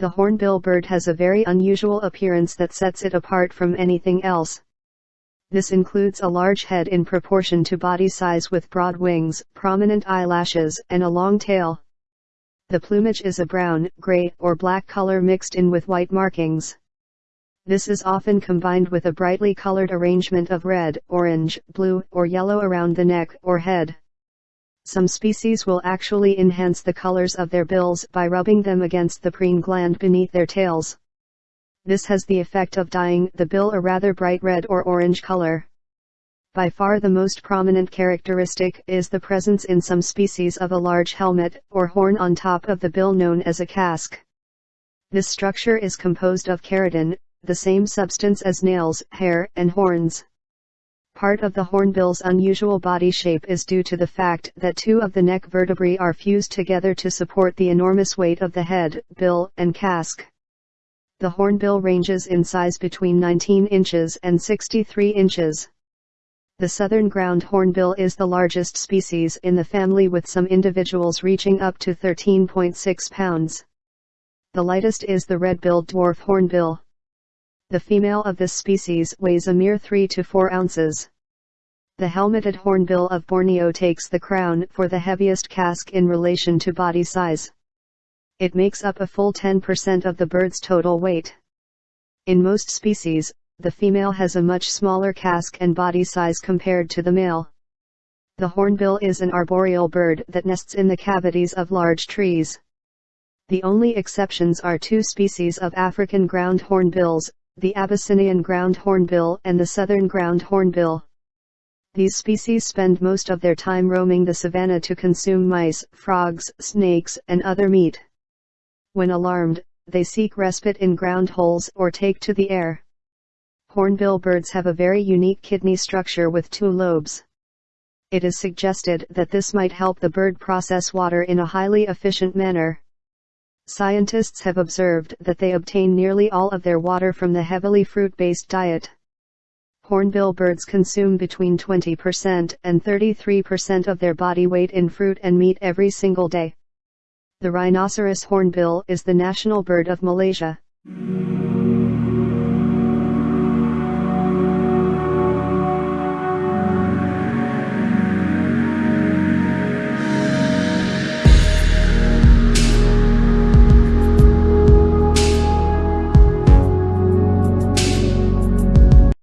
The hornbill bird has a very unusual appearance that sets it apart from anything else. This includes a large head in proportion to body size with broad wings, prominent eyelashes, and a long tail. The plumage is a brown, gray, or black color mixed in with white markings. This is often combined with a brightly colored arrangement of red, orange, blue, or yellow around the neck or head. Some species will actually enhance the colors of their bills by rubbing them against the preen gland beneath their tails. This has the effect of dyeing the bill a rather bright red or orange color. By far the most prominent characteristic is the presence in some species of a large helmet or horn on top of the bill known as a casque. This structure is composed of keratin, the same substance as nails, hair, and horns. Part of the hornbill's unusual body shape is due to the fact that two of the neck vertebrae are fused together to support the enormous weight of the head, bill, and casque. The hornbill ranges in size between 19 inches and 63 inches. The southern ground hornbill is the largest species in the family with some individuals reaching up to 13.6 pounds. The lightest is the red-billed dwarf hornbill. The female of this species weighs a mere 3 to 4 ounces. The helmeted hornbill of Borneo takes the crown for the heaviest casque in relation to body size. It makes up a full 10% of the bird's total weight. In most species, the female has a much smaller casque and body size compared to the male. The hornbill is an arboreal bird that nests in the cavities of large trees. The only exceptions are two species of African ground hornbills, the Abyssinian ground hornbill and the southern ground hornbill. These species spend most of their time roaming the savanna to consume mice, frogs, snakes, and other meat. When alarmed, they seek respite in ground holes or take to the air. Hornbill birds have a very unique kidney structure with two lobes. It is suggested that this might help the bird process water in a highly efficient manner. Scientists have observed that they obtain nearly all of their water from the heavily fruit-based diet. Hornbill birds consume between 20% and 33% of their body weight in fruit and meat every single day. The rhinoceros hornbill is the national bird of Malaysia.